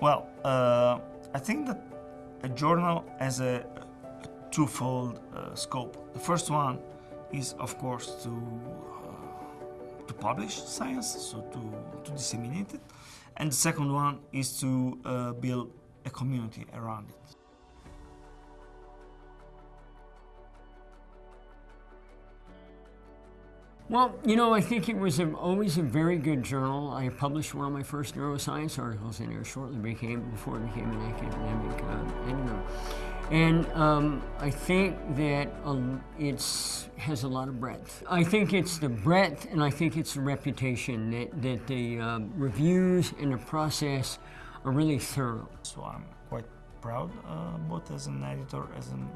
Well, uh, I think that a journal has a twofold uh, scope. The first one is, of course, to uh, to publish science, so to, to disseminate it, and the second one is to uh, build a community around it. Well, you know, I think it was a, always a very good journal. I published one of my first neuroscience articles in there shortly became before it became an academic uh, editor. And um, I think that um, it's has a lot of breadth. I think it's the breadth, and I think it's the reputation that that the um, reviews and the process are really thorough. So I'm quite proud, uh, both as an editor, as an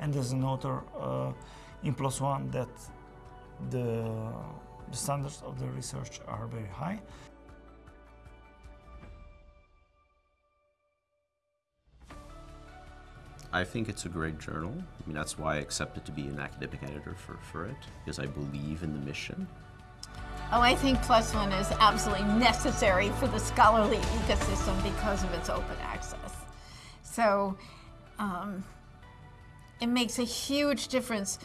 and as an author uh, in PLOS ONE, that the, the standards of the research are very high. I think it's a great journal. I mean, that's why I accepted to be an academic editor for, for it, because I believe in the mission. Oh, I think ONE is absolutely necessary for the scholarly ecosystem because of its open access. So, um, it makes a huge difference.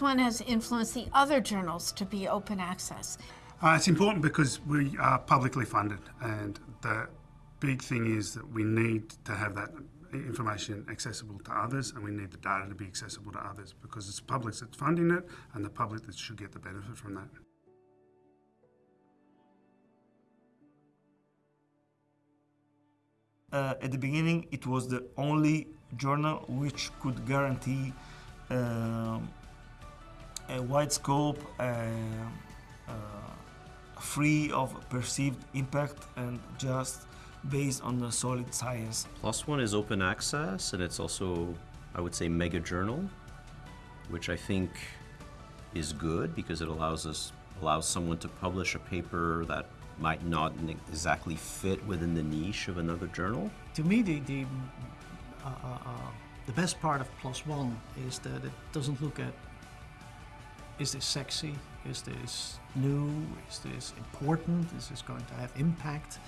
ONE has influenced the other journals to be open access. Uh, it's important because we are publicly funded and the big thing is that we need to have that information accessible to others and we need the data to be accessible to others because it's the public that's funding it and the public that should get the benefit from that. Uh, at the beginning, it was the only journal which could guarantee uh, a wide scope, uh, free of perceived impact and just based on the solid science. ONE is open access and it's also, I would say, mega journal, which I think is good because it allows us allows someone to publish a paper that might not exactly fit within the niche of another journal. To me, the, the uh, uh, uh, the best part of ONE is that it doesn't look at is this sexy, is this new, is this important, is this going to have impact.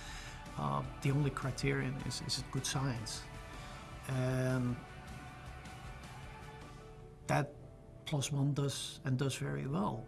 Uh, the only criterion is, is it good science? And that ONE does and does very well.